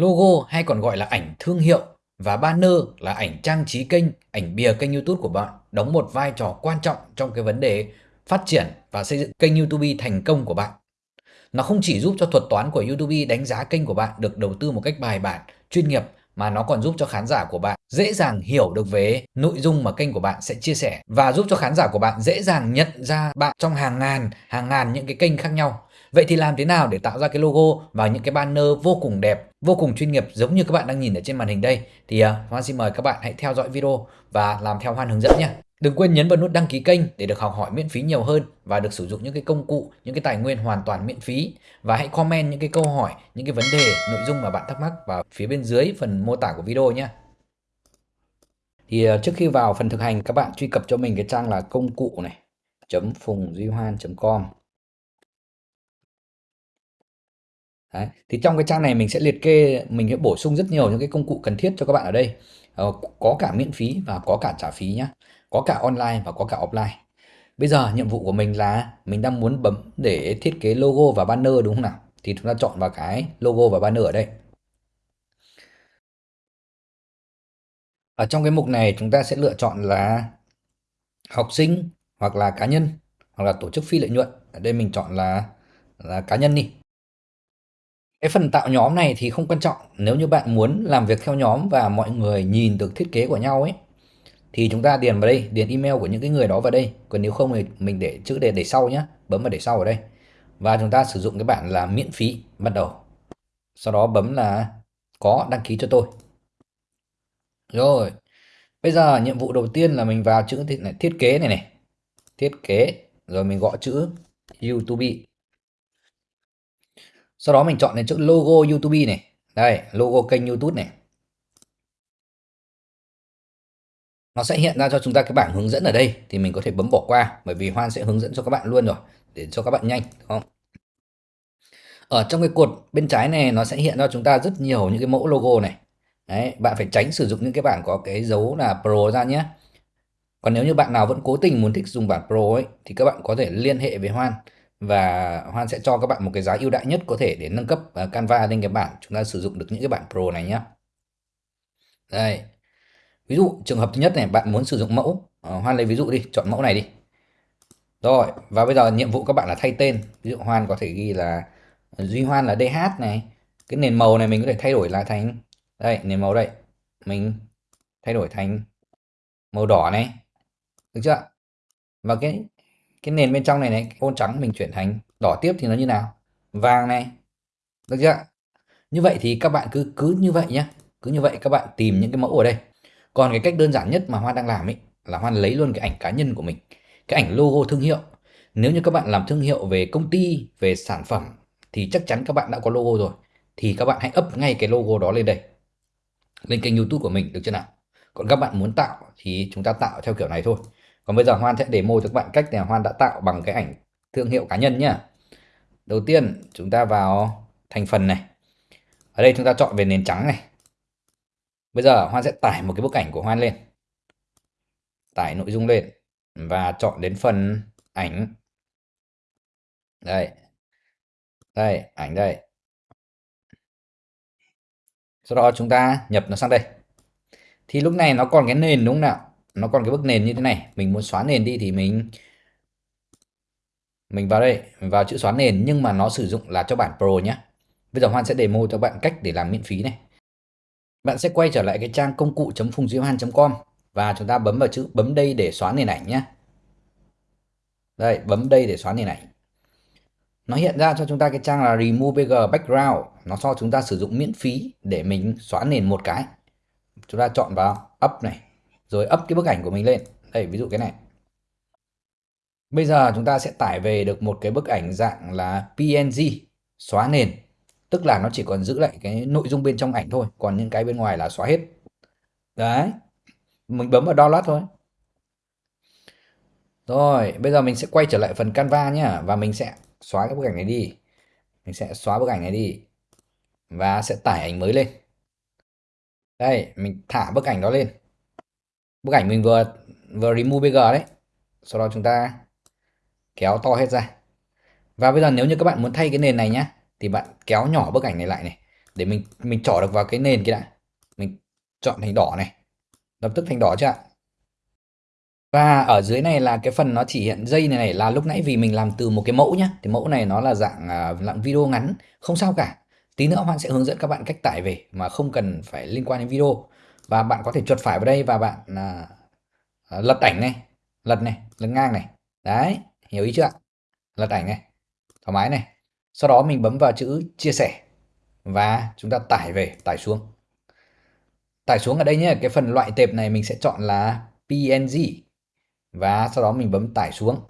Logo hay còn gọi là ảnh thương hiệu và banner là ảnh trang trí kênh, ảnh bìa kênh YouTube của bạn đóng một vai trò quan trọng trong cái vấn đề phát triển và xây dựng kênh YouTube thành công của bạn. Nó không chỉ giúp cho thuật toán của YouTube đánh giá kênh của bạn được đầu tư một cách bài bản, chuyên nghiệp mà nó còn giúp cho khán giả của bạn dễ dàng hiểu được về nội dung mà kênh của bạn sẽ chia sẻ và giúp cho khán giả của bạn dễ dàng nhận ra bạn trong hàng ngàn, hàng ngàn những cái kênh khác nhau. Vậy thì làm thế nào để tạo ra cái logo và những cái banner vô cùng đẹp, vô cùng chuyên nghiệp giống như các bạn đang nhìn ở trên màn hình đây thì à, uh, Hoan xin mời các bạn hãy theo dõi video và làm theo Hoan hướng dẫn nhé. Đừng quên nhấn vào nút đăng ký kênh để được học hỏi miễn phí nhiều hơn và được sử dụng những cái công cụ, những cái tài nguyên hoàn toàn miễn phí. Và hãy comment những cái câu hỏi, những cái vấn đề, nội dung mà bạn thắc mắc vào phía bên dưới phần mô tả của video nhé. Thì à, trước khi vào phần thực hành các bạn truy cập cho mình cái trang là công cụ này phùng duy hoan com Đấy. Thì trong cái trang này mình sẽ liệt kê, mình sẽ bổ sung rất nhiều những cái công cụ cần thiết cho các bạn ở đây. Ờ, có cả miễn phí và có cả trả phí nhé. Có cả online và có cả offline. Bây giờ nhiệm vụ của mình là mình đang muốn bấm để thiết kế logo và banner đúng không nào? Thì chúng ta chọn vào cái logo và banner ở đây. Ở trong cái mục này chúng ta sẽ lựa chọn là học sinh hoặc là cá nhân hoặc là tổ chức phi lợi nhuận. Ở đây mình chọn là là cá nhân đi. Cái phần tạo nhóm này thì không quan trọng, nếu như bạn muốn làm việc theo nhóm và mọi người nhìn được thiết kế của nhau ấy thì chúng ta điền vào đây, điền email của những cái người đó vào đây. Còn nếu không thì mình để chữ để để sau nhé, bấm vào để sau ở đây. Và chúng ta sử dụng cái bản là miễn phí bắt đầu. Sau đó bấm là có đăng ký cho tôi. Rồi. Bây giờ nhiệm vụ đầu tiên là mình vào chữ này, thiết kế này này. Thiết kế rồi mình gõ chữ YouTube sau đó mình chọn đến chữ logo YouTube này. Đây, logo kênh YouTube này. Nó sẽ hiện ra cho chúng ta cái bảng hướng dẫn ở đây, thì mình có thể bấm bỏ qua, bởi vì Hoan sẽ hướng dẫn cho các bạn luôn rồi, để cho các bạn nhanh, đúng không? Ở trong cái cột bên trái này, nó sẽ hiện ra chúng ta rất nhiều những cái mẫu logo này. Đấy, bạn phải tránh sử dụng những cái bảng có cái dấu là Pro ra nhé. Còn nếu như bạn nào vẫn cố tình muốn thích dùng bản Pro ấy, thì các bạn có thể liên hệ với Hoan và Hoan sẽ cho các bạn một cái giá ưu đại nhất có thể để nâng cấp ờ, Canva lên cái bản chúng ta sử dụng được những cái bản Pro này nhé. Đây. Ví dụ trường hợp thứ nhất này bạn muốn sử dụng mẫu, ờ, Hoan lấy ví dụ đi, chọn mẫu này đi. Rồi, và bây giờ nhiệm vụ các bạn là thay tên. Ví dụ Hoan có thể ghi là ờ, Duy Hoan là DH này. Cái nền màu này mình có thể thay đổi lại thành đây, nền màu đây. Mình thay đổi thành màu đỏ này. Được chưa? Và cái cái nền bên trong này này ô trắng mình chuyển thành đỏ tiếp thì nó như nào? Vàng này. Được chưa? Như vậy thì các bạn cứ cứ như vậy nhé cứ như vậy các bạn tìm những cái mẫu ở đây. Còn cái cách đơn giản nhất mà Hoan đang làm ấy, là Hoan lấy luôn cái ảnh cá nhân của mình, cái ảnh logo thương hiệu. Nếu như các bạn làm thương hiệu về công ty, về sản phẩm, thì chắc chắn các bạn đã có logo rồi. Thì các bạn hãy up ngay cái logo đó lên đây. Lên kênh youtube của mình, được chưa nào? Còn các bạn muốn tạo thì chúng ta tạo theo kiểu này thôi còn bây giờ Hoan sẽ demo cho các bạn cách này Hoan đã tạo bằng cái ảnh thương hiệu cá nhân nhá. Đầu tiên chúng ta vào thành phần này. Ở đây chúng ta chọn về nền trắng này. Bây giờ Hoan sẽ tải một cái bức ảnh của Hoan lên. Tải nội dung lên và chọn đến phần ảnh. Đây. Đây, ảnh đây. Sau đó chúng ta nhập nó sang đây. Thì lúc này nó còn cái nền đúng không nào? Nó còn cái bức nền như thế này. Mình muốn xóa nền đi thì mình mình vào đây, mình vào chữ xóa nền. Nhưng mà nó sử dụng là cho bản Pro nhé bây giờ Hoan sẽ demo cho bạn cách để làm miễn phí này. Bạn sẽ quay trở lại cái trang công cụ phùng com và chúng ta bấm vào chữ bấm đây để xóa nền ảnh nhé đây, bấm đây để xóa nền ảnh. Nó hiện ra cho chúng ta cái trang là remove bg background. Nó cho chúng ta sử dụng miễn phí để mình xóa nền một cái. Chúng ta chọn vào up này rồi up cái bức ảnh của mình lên. Đây, ví dụ cái này. Bây giờ chúng ta sẽ tải về được một cái bức ảnh dạng là PNG xóa nền. Tức là nó chỉ còn giữ lại cái nội dung bên trong ảnh thôi, còn những cái bên ngoài là xóa hết. Đấy, mình bấm vào download thôi. Rồi, bây giờ mình sẽ quay trở lại phần Canva nhá, và mình sẽ xóa cái bức ảnh này đi. Mình sẽ xóa bức ảnh này đi, và sẽ tải ảnh mới lên. Đây, mình thả bức ảnh đó lên bức ảnh mình vừa vừa remove bg đấy. Sau đó chúng ta kéo to hết ra. Và bây giờ nếu như các bạn muốn thay cái nền này nhá thì bạn kéo nhỏ bức ảnh này lại này để mình mình trỏ được vào cái nền kia đã. Mình chọn thành đỏ này. Lập tức thành đỏ chưa ạ? Và ở dưới này là cái phần nó chỉ hiện dây này này là lúc nãy vì mình làm từ một cái mẫu nhá. Thì mẫu này nó là dạng à, dạng video ngắn không sao cả. Tí nữa Hoan sẽ hướng dẫn các bạn cách tải về mà không cần phải liên quan đến video và bạn có thể chuột phải vào đây và bạn à, à, lật ảnh này lật này lật ngang này. Đấy hiểu ý chưa ạ? Lật ảnh này thoải mái này. Sau đó mình bấm vào chữ chia sẻ và chúng ta tải về tải xuống. Tải xuống ở đây nhé cái phần loại tệp này mình sẽ chọn là PNG và sau đó mình bấm tải xuống.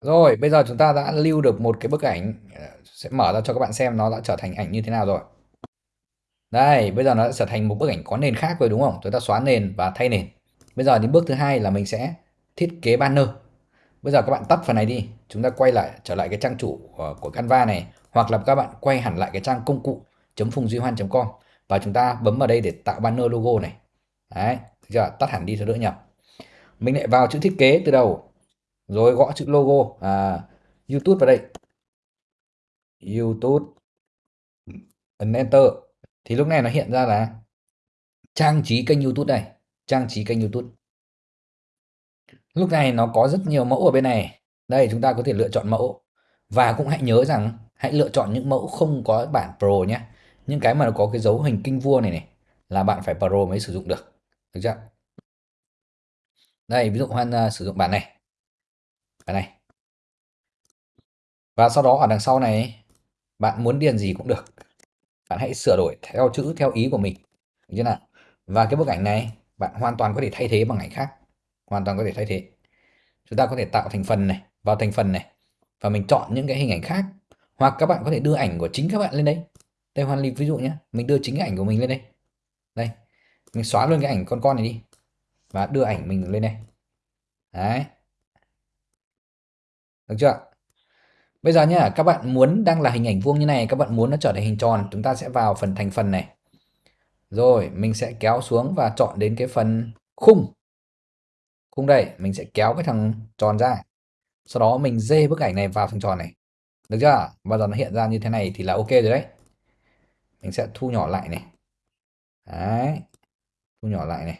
Rồi bây giờ chúng ta đã lưu được một cái bức ảnh à, sẽ mở ra cho các bạn xem nó đã trở thành ảnh như thế nào rồi đây bây giờ nó đã trở thành một bức ảnh có nền khác rồi đúng không? Chúng ta xóa nền và thay nền. Bây giờ đến bước thứ hai là mình sẽ thiết kế banner. Bây giờ các bạn tắt phần này đi. Chúng ta quay lại trở lại cái trang chủ ờ, của Canva này. Hoặc là các bạn quay hẳn lại cái trang công cụ phùng duy hoan com. Và chúng ta bấm vào đây để tạo banner logo này. Đấy giờ tắt hẳn đi cho đỡ nhập mình lại vào chữ thiết kế từ đầu. Rồi gõ chữ logo. À, YouTube vào đây. YouTube. Ấn enter thì lúc này nó hiện ra là trang trí kênh YouTube này trang trí kênh YouTube. Lúc này nó có rất nhiều mẫu ở bên này. Đây chúng ta có thể lựa chọn mẫu. Và cũng hãy nhớ rằng hãy lựa chọn những mẫu không có bản Pro nhé. Những cái mà nó có cái dấu hình kinh vua này này là bạn phải Pro mới sử dụng được. Được chưa? Đây ví dụ Hoan uh, sử dụng bản này. Bản này. Và sau đó ở đằng sau này bạn muốn điền gì cũng được bạn hãy sửa đổi theo chữ, theo ý của mình, được chưa nào? Và cái bức ảnh này, bạn hoàn toàn có thể thay thế bằng ảnh khác, hoàn toàn có thể thay thế. Chúng ta có thể tạo thành phần này, vào thành phần này, và mình chọn những cái hình ảnh khác, hoặc các bạn có thể đưa ảnh của chính các bạn lên đây. Đây hoàn ví dụ nhé mình đưa chính cái ảnh của mình lên đây. Đây, mình xóa luôn cái ảnh con con này đi, và đưa ảnh mình lên đây. Đấy. Được chưa? Bây giờ nhá, các bạn muốn đang là hình ảnh vuông như này, các bạn muốn nó trở thành hình tròn, chúng ta sẽ vào phần thành phần này. Rồi, mình sẽ kéo xuống và chọn đến cái phần khung. Khung đây, mình sẽ kéo cái thằng tròn ra. Sau đó mình dê bức ảnh này vào thằng tròn này. Được chưa? Bao giờ nó hiện ra như thế này thì là ok rồi đấy. Mình sẽ thu nhỏ lại này. Đấy, thu nhỏ lại này.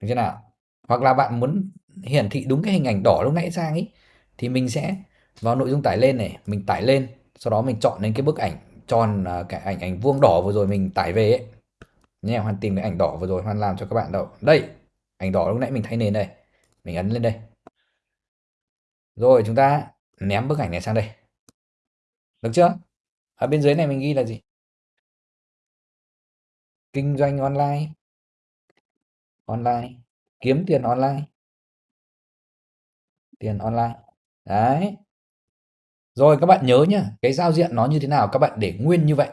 Được chưa nào? Hoặc là bạn muốn hiển thị đúng cái hình ảnh đỏ lúc nãy sang ấy thì mình sẽ vào nội dung tải lên này, mình tải lên, sau đó mình chọn đến cái bức ảnh tròn à, cái ảnh ảnh vuông đỏ vừa rồi mình tải về ấy. Nhé, hoàn tìm cái ảnh đỏ vừa rồi, hoàn làm cho các bạn đâu đây, ảnh đỏ lúc nãy mình thay nền đây. Mình ấn lên đây. Rồi, chúng ta ném bức ảnh này sang đây. Được chưa? Ở bên dưới này mình ghi là gì? Kinh doanh online. Online. Kiếm tiền online. Tiền online. Đấy rồi các bạn nhớ nhá cái giao diện nó như thế nào các bạn để nguyên như vậy.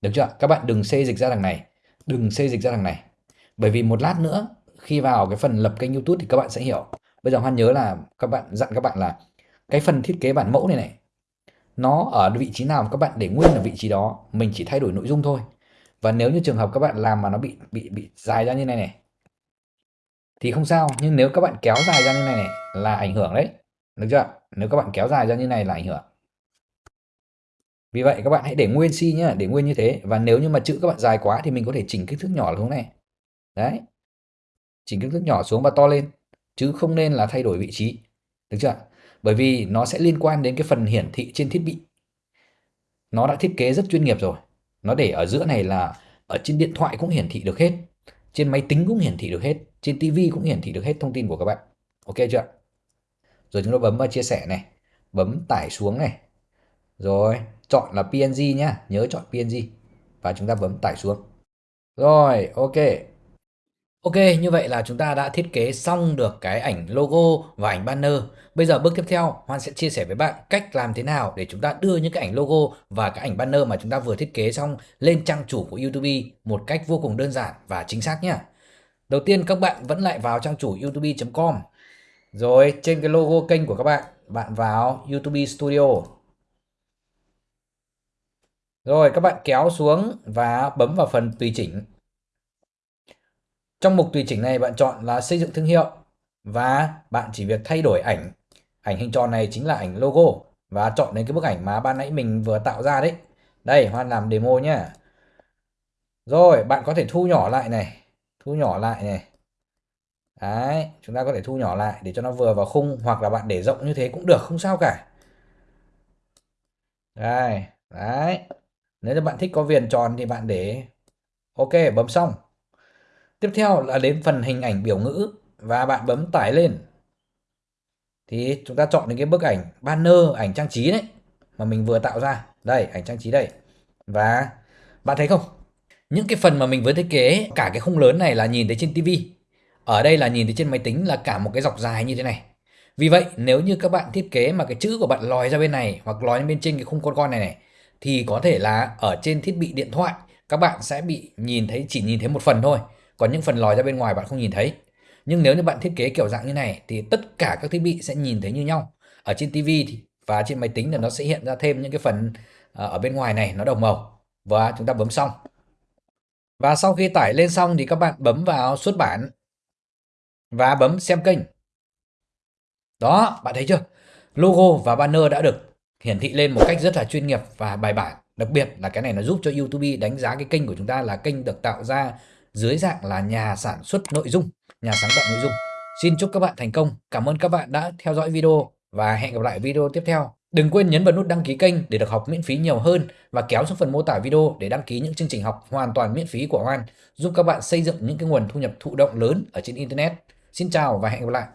Được chưa các bạn đừng xê dịch ra đằng này đừng xê dịch ra đằng này. Bởi vì một lát nữa khi vào cái phần lập kênh YouTube thì các bạn sẽ hiểu. Bây giờ Hoan nhớ là các bạn dặn các bạn là cái phần thiết kế bản mẫu này này nó ở vị trí nào các bạn để nguyên ở vị trí đó mình chỉ thay đổi nội dung thôi. Và nếu như trường hợp các bạn làm mà nó bị bị bị dài ra như này này thì không sao. Nhưng nếu các bạn kéo dài ra như này, này là ảnh hưởng đấy được chưa? Nếu các bạn kéo dài ra như này là ảnh hưởng. Vì vậy các bạn hãy để nguyên si nhá, để nguyên như thế. Và nếu như mà chữ các bạn dài quá thì mình có thể chỉnh kích thước nhỏ xuống này. Đấy. Chỉnh kích thước nhỏ xuống và to lên. Chứ không nên là thay đổi vị trí. Được chưa? Bởi vì nó sẽ liên quan đến cái phần hiển thị trên thiết bị. Nó đã thiết kế rất chuyên nghiệp rồi. Nó để ở giữa này là ở trên điện thoại cũng hiển thị được hết. Trên máy tính cũng hiển thị được hết. Trên tivi cũng hiển thị được hết thông tin của các bạn. Ok chưa? Rồi chúng ta bấm vào chia sẻ này bấm tải xuống này rồi chọn là png nhá nhớ chọn png và chúng ta bấm tải xuống rồi ok Ok, như vậy là chúng ta đã thiết kế xong được cái ảnh logo và ảnh banner. Bây giờ bước tiếp theo, Hoan sẽ chia sẻ với bạn cách làm thế nào để chúng ta đưa những cái ảnh logo và cái ảnh banner mà chúng ta vừa thiết kế xong lên trang chủ của YouTube một cách vô cùng đơn giản và chính xác nhé. Đầu tiên các bạn vẫn lại vào trang chủ youtube.com. Rồi trên cái logo kênh của các bạn, bạn vào YouTube Studio. Rồi các bạn kéo xuống và bấm vào phần tùy chỉnh trong mục tùy chỉnh này bạn chọn là xây dựng thương hiệu và bạn chỉ việc thay đổi ảnh. Ảnh hình tròn này chính là ảnh logo. và chọn đến cái bức ảnh mà ban nãy mình vừa tạo ra đấy. Đây, Hoan làm demo nhá. Rồi, bạn có thể thu nhỏ lại này, thu nhỏ lại này. Đấy, chúng ta có thể thu nhỏ lại để cho nó vừa vào khung hoặc là bạn để rộng như thế cũng được, không sao cả. Đây, đấy. Nếu như bạn thích có viền tròn thì bạn để OK, bấm xong. Tiếp theo là đến phần hình ảnh biểu ngữ và bạn bấm tải lên. Thì chúng ta chọn đến cái bức ảnh banner, ảnh trang trí đấy mà mình vừa tạo ra. Đây, ảnh trang trí đây. Và bạn thấy không? Những cái phần mà mình vừa thiết kế cả cái khung lớn này là nhìn thấy trên tivi. Ở đây là nhìn thấy trên máy tính là cả một cái dọc dài như thế này. Vì vậy, nếu như các bạn thiết kế mà cái chữ của bạn lòi ra bên này hoặc lòi bên trên cái khung con con này này thì có thể là ở trên thiết bị điện thoại các bạn sẽ bị nhìn thấy chỉ nhìn thấy một phần thôi. Còn những phần lòi ra bên ngoài bạn không nhìn thấy. Nhưng nếu như bạn thiết kế kiểu dạng như này thì tất cả các thiết bị sẽ nhìn thấy như nhau. Ở trên TV thì và trên máy tính thì nó sẽ hiện ra thêm những cái phần à, ở bên ngoài này nó đồng màu. Và chúng ta bấm xong. Và sau khi tải lên xong thì các bạn bấm vào xuất bản và bấm xem kênh. Đó, bạn thấy chưa? Logo và banner đã được hiển thị lên một cách rất là chuyên nghiệp và bài bản. Đặc biệt là cái này nó giúp cho YouTube đánh giá cái kênh của chúng ta là kênh được tạo ra dưới dạng là nhà sản xuất nội dung, nhà sáng tạo nội dung. Xin chúc các bạn thành công. Cảm ơn các bạn đã theo dõi video và hẹn gặp lại video tiếp theo. Đừng quên nhấn vào nút đăng ký kênh để được học miễn phí nhiều hơn và kéo xuống phần mô tả video để đăng ký những chương trình học hoàn toàn miễn phí của Hoan, giúp các bạn xây dựng những cái nguồn thu nhập thụ động lớn ở trên internet. Xin chào và hẹn gặp lại.